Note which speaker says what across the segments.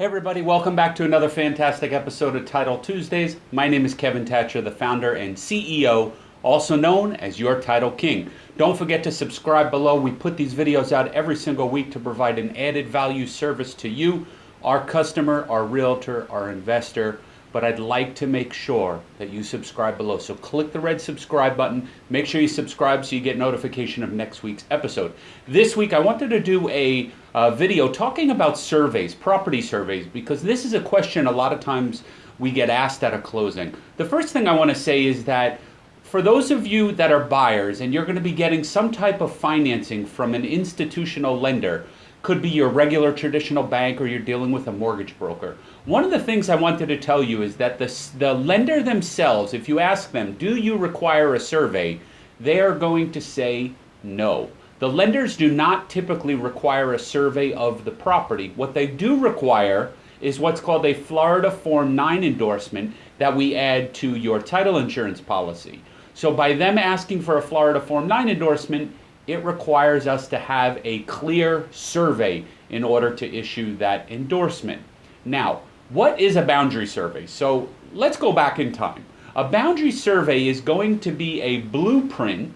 Speaker 1: Hey everybody, welcome back to another fantastic episode of Title Tuesdays. My name is Kevin Thatcher, the founder and CEO, also known as your Title King. Don't forget to subscribe below. We put these videos out every single week to provide an added value service to you, our customer, our realtor, our investor, but I'd like to make sure that you subscribe below. So click the red subscribe button. Make sure you subscribe so you get notification of next week's episode. This week I wanted to do a video talking about surveys, property surveys, because this is a question a lot of times we get asked at a closing. The first thing I want to say is that for those of you that are buyers and you're going to be getting some type of financing from an institutional lender, could be your regular traditional bank or you're dealing with a mortgage broker. One of the things I wanted to tell you is that the, the lender themselves, if you ask them, do you require a survey, they are going to say no. The lenders do not typically require a survey of the property. What they do require is what's called a Florida Form 9 endorsement that we add to your title insurance policy. So by them asking for a Florida Form 9 endorsement, it requires us to have a clear survey in order to issue that endorsement. Now, what is a boundary survey? So let's go back in time. A boundary survey is going to be a blueprint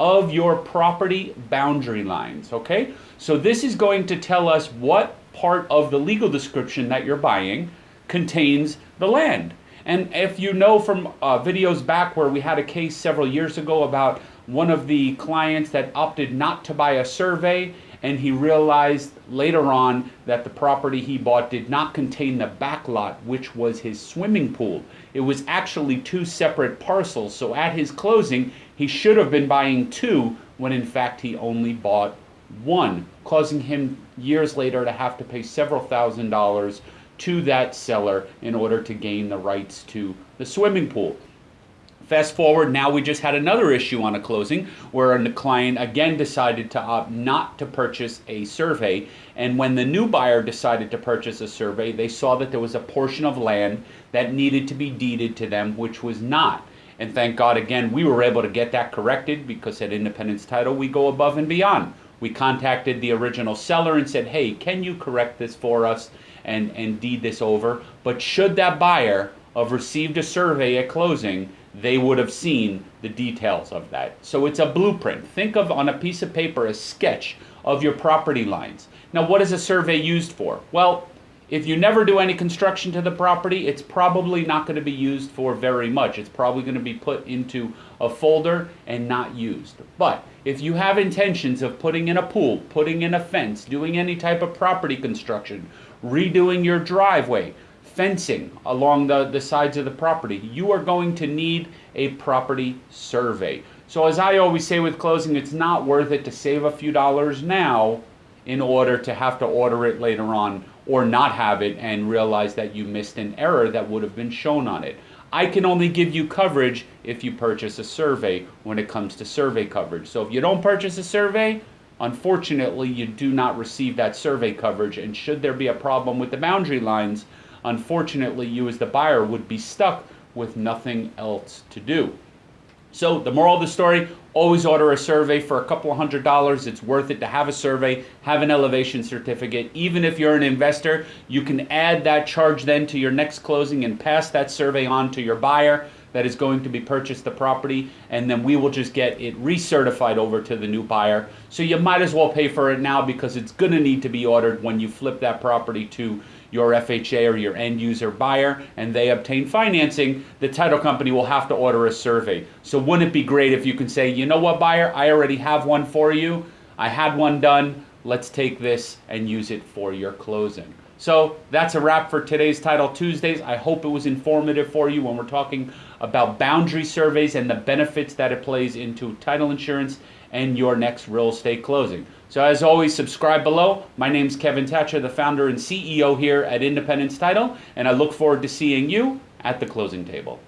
Speaker 1: of your property boundary lines, okay? So this is going to tell us what part of the legal description that you're buying contains the land. And if you know from uh, videos back where we had a case several years ago about one of the clients that opted not to buy a survey and he realized later on that the property he bought did not contain the back lot which was his swimming pool. It was actually two separate parcels so at his closing he should have been buying two when in fact he only bought one causing him years later to have to pay several thousand dollars to that seller in order to gain the rights to the swimming pool Fast forward, now we just had another issue on a closing where the client again decided to opt not to purchase a survey. And when the new buyer decided to purchase a survey, they saw that there was a portion of land that needed to be deeded to them, which was not. And thank God, again, we were able to get that corrected because at Independence Title, we go above and beyond. We contacted the original seller and said, hey, can you correct this for us and, and deed this over? But should that buyer have received a survey at closing, they would have seen the details of that. So it's a blueprint. Think of on a piece of paper a sketch of your property lines. Now, what is a survey used for? Well, if you never do any construction to the property, it's probably not going to be used for very much. It's probably going to be put into a folder and not used. But if you have intentions of putting in a pool, putting in a fence, doing any type of property construction, redoing your driveway, fencing along the, the sides of the property, you are going to need a property survey. So as I always say with closing, it's not worth it to save a few dollars now in order to have to order it later on or not have it and realize that you missed an error that would have been shown on it. I can only give you coverage if you purchase a survey when it comes to survey coverage. So if you don't purchase a survey, unfortunately you do not receive that survey coverage and should there be a problem with the boundary lines, unfortunately, you as the buyer would be stuck with nothing else to do. So the moral of the story, always order a survey for a couple of hundred dollars. It's worth it to have a survey, have an elevation certificate. Even if you're an investor, you can add that charge then to your next closing and pass that survey on to your buyer that is going to be purchased the property and then we will just get it recertified over to the new buyer. So you might as well pay for it now because it's going to need to be ordered when you flip that property to your FHA or your end user buyer and they obtain financing, the title company will have to order a survey. So wouldn't it be great if you can say, you know what buyer, I already have one for you. I had one done. Let's take this and use it for your closing. So that's a wrap for today's Title Tuesdays. I hope it was informative for you when we're talking about boundary surveys and the benefits that it plays into title insurance and your next real estate closing. So as always, subscribe below. My name is Kevin Thatcher, the founder and CEO here at Independence Title, and I look forward to seeing you at the closing table.